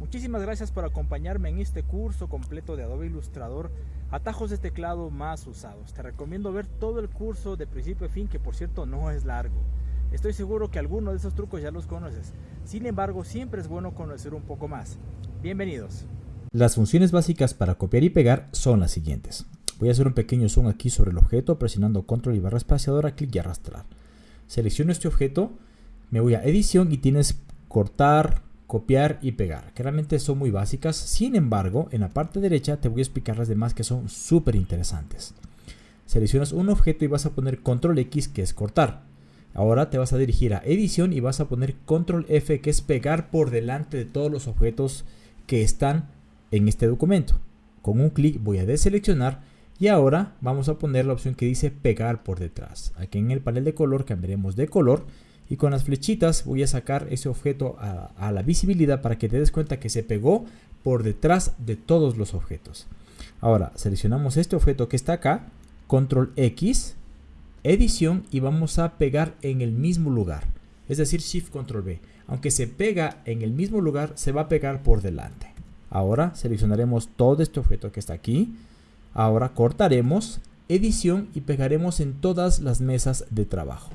Muchísimas gracias por acompañarme en este curso completo de Adobe Illustrator, atajos de teclado más usados. Te recomiendo ver todo el curso de principio a fin, que por cierto no es largo. Estoy seguro que algunos de esos trucos ya los conoces. Sin embargo, siempre es bueno conocer un poco más. Bienvenidos. Las funciones básicas para copiar y pegar son las siguientes. Voy a hacer un pequeño zoom aquí sobre el objeto presionando control y barra espaciadora, clic y arrastrar. Selecciono este objeto, me voy a edición y tienes cortar, copiar y pegar, que realmente son muy básicas. Sin embargo, en la parte derecha te voy a explicar las demás que son súper interesantes. Seleccionas un objeto y vas a poner control X que es cortar. Ahora te vas a dirigir a edición y vas a poner control F que es pegar por delante de todos los objetos que están en este documento. Con un clic voy a deseleccionar y ahora vamos a poner la opción que dice pegar por detrás. Aquí en el panel de color cambiaremos de color y con las flechitas voy a sacar ese objeto a, la visibilidad para que te des cuenta que se pegó por detrás de todos los objetos. Ahora seleccionamos este objeto que está acá, control X, edición y vamos a pegar en el mismo lugar. Es decir, shift control B. Aunque se pega en el mismo lugar, se va a pegar por delante. Ahora seleccionaremos todo este objeto que está aquí. Ahora cortaremos, edición y pegaremos en todas las mesas de trabajo.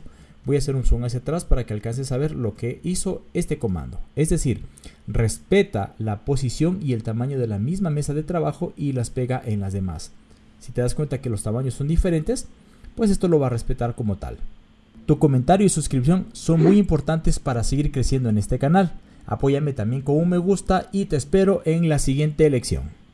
Voy a hacer un zoom hacia atrás para que alcances a ver lo que hizo este comando. Es decir, respeta la posición y el tamaño de la misma mesa de trabajo y las pega en las demás. Si te das cuenta que los tamaños son diferentes, pues esto lo va a respetar como tal. Tu comentario y suscripción son muy importantes para seguir creciendo en este canal. Apóyame también con un me gusta y te espero en la siguiente elección.